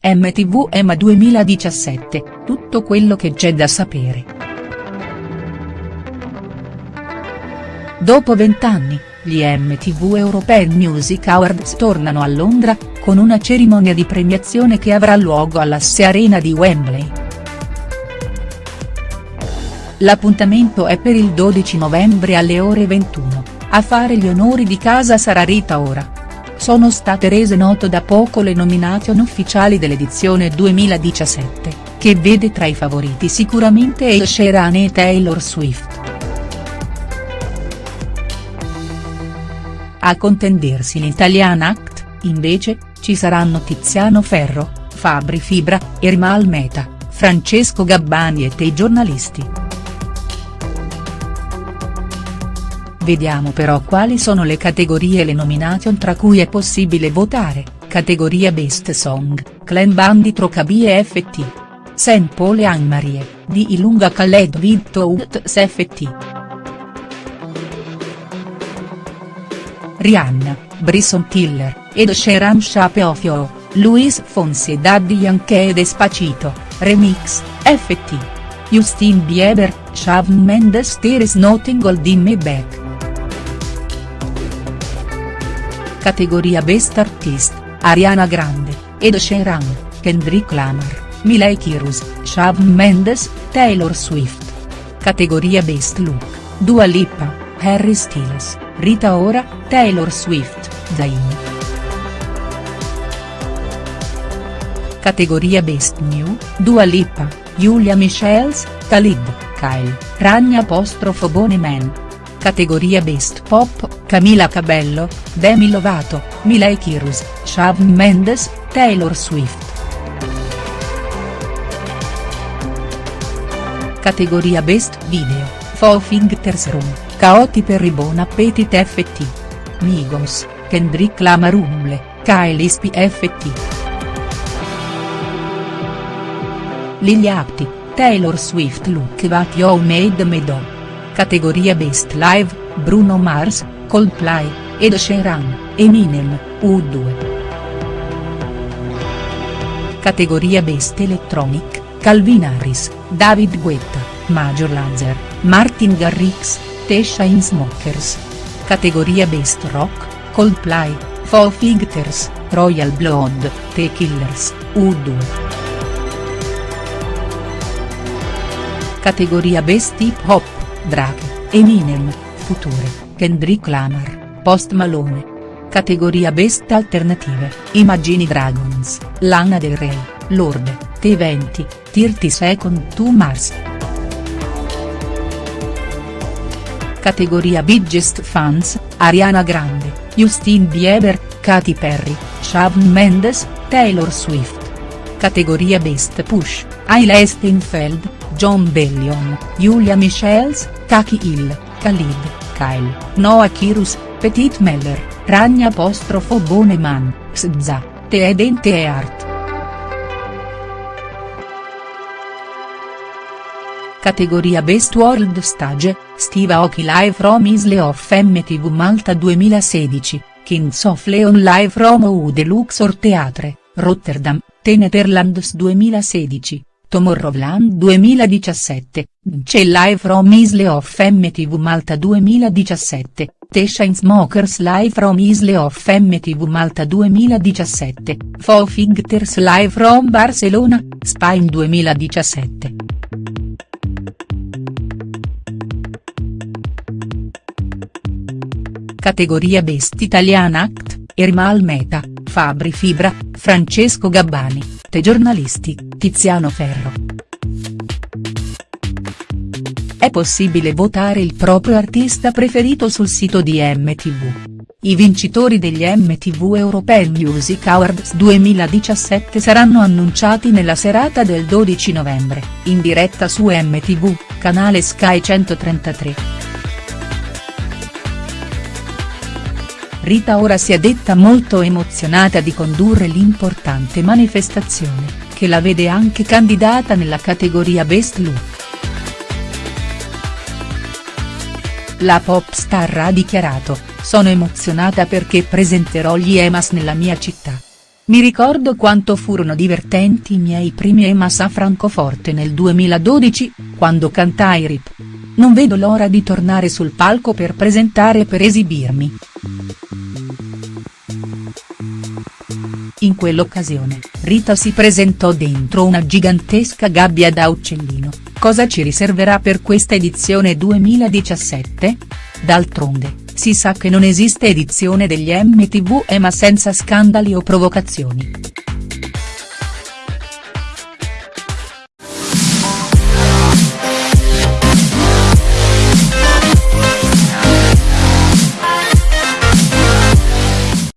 MTV EMA 2017, tutto quello che c'è da sapere. Dopo vent'anni, gli MTV European Music Awards tornano a Londra, con una cerimonia di premiazione che avrà luogo all'Asse Arena di Wembley. L'appuntamento è per il 12 novembre alle ore 21, a fare gli onori di casa sarà Rita Ora. Sono state rese note da poco le nomination ufficiali dell'edizione 2017, che vede tra i favoriti sicuramente Ed Sheeran e Taylor Swift. A contendersi l'Italian Act, invece, ci saranno Tiziano Ferro, Fabri Fibra, Ermal Meta, Francesco Gabbani e te giornalisti. Vediamo però quali sono le categorie e le nomination tra cui è possibile votare, categoria Best Song, Clan Bandit Rocabi e. Saint Paul e Anne-Marie, di Ilunga Khaled Vidtout FT. Rihanna, Bryson Tiller, Ed Sheeran Shape of You, Luis Fonsi e Daddy Yankee e Despacito, Remix, FT. Justin Bieber, Shawn Mendes There is nothing holding me back. Categoria Best Artist, Ariana Grande, Ed Sheeran, Kendrick Lamar, Miley Cyrus, Shawn Mendes, Taylor Swift. Categoria Best Look, Dua Lipa, Harry Styles. Rita Ora, Taylor Swift, Zayn. Categoria Best New, Dua Lipa, Julia Michels, Khalid, Kyle, Ragna apostrofo Man. Categoria Best Pop, Camila Cabello, Demi Lovato, Miley Cyrus, Shawn Mendes, Taylor Swift. Categoria Best Video, Four Fingers Room. Caoti per i Bon Appetit FT. Migos, Kendrick Lamar Umble, Kyle Ispi FT. Lilia Apti, Taylor Swift Look What You Made Me Do. Categoria Best Live, Bruno Mars, Coldplay, Ed Sheeran, Eminem, U2. Categoria Best Electronic, Calvin Harris, David Guetta, Major Lazer, Martin Garrix, The Chainsmokers. Categoria Best Rock, Coldplay, Foo Fighters, Royal Blood, The Killers, U2. Categoria Best Hip Hop, Drake, Eminem, Future, Kendrick Lamar, Post Malone. Categoria Best Alternative, Imagine Dragons, Lana Del Rey, Lorde, T20, 30 Second to Mars. Categoria Biggest Fans, Ariana Grande, Justin Bieber, Katy Perry, Shawn Mendes, Taylor Swift. Categoria Best Push, Hailey Steinfeld, John Bellion, Julia Michels, Kaki Hill, Khalid, Kyle, Noah Kirus, Petit Meller, Ragna apostrofo Boneman, SZA, Te Edente e Art. Categoria Best World Stage, Steve Aoki Live from Isle of MTV Malta 2016, Kings of Leon Live from U Luxor Theatre, Rotterdam, The Netherlands 2016, Tomorrowland 2017, c'è Live from Isle of MTV Malta 2017, The Chainsmokers Live from Isle of MTV Malta 2017, Foo Fighters Live from Barcelona, Spain 2017. Categoria Best Italian Act, Ermal Meta, Fabri Fibra, Francesco Gabbani, Te giornalisti, Tiziano Ferro. È possibile votare il proprio artista preferito sul sito di MTV. I vincitori degli MTV European Music Awards 2017 saranno annunciati nella serata del 12 novembre, in diretta su MTV, canale Sky 133. Rita ora si è detta molto emozionata di condurre l'importante manifestazione, che la vede anche candidata nella categoria Best Look. La pop star ha dichiarato, sono emozionata perché presenterò gli EMAS nella mia città. Mi ricordo quanto furono divertenti i miei primi EMAS a Francoforte nel 2012, quando cantai RIP. Non vedo l'ora di tornare sul palco per presentare e per esibirmi. In quell'occasione, Rita si presentò dentro una gigantesca gabbia da uccellino, cosa ci riserverà per questa edizione 2017? D'altronde, si sa che non esiste edizione degli MTV EMA senza scandali o provocazioni.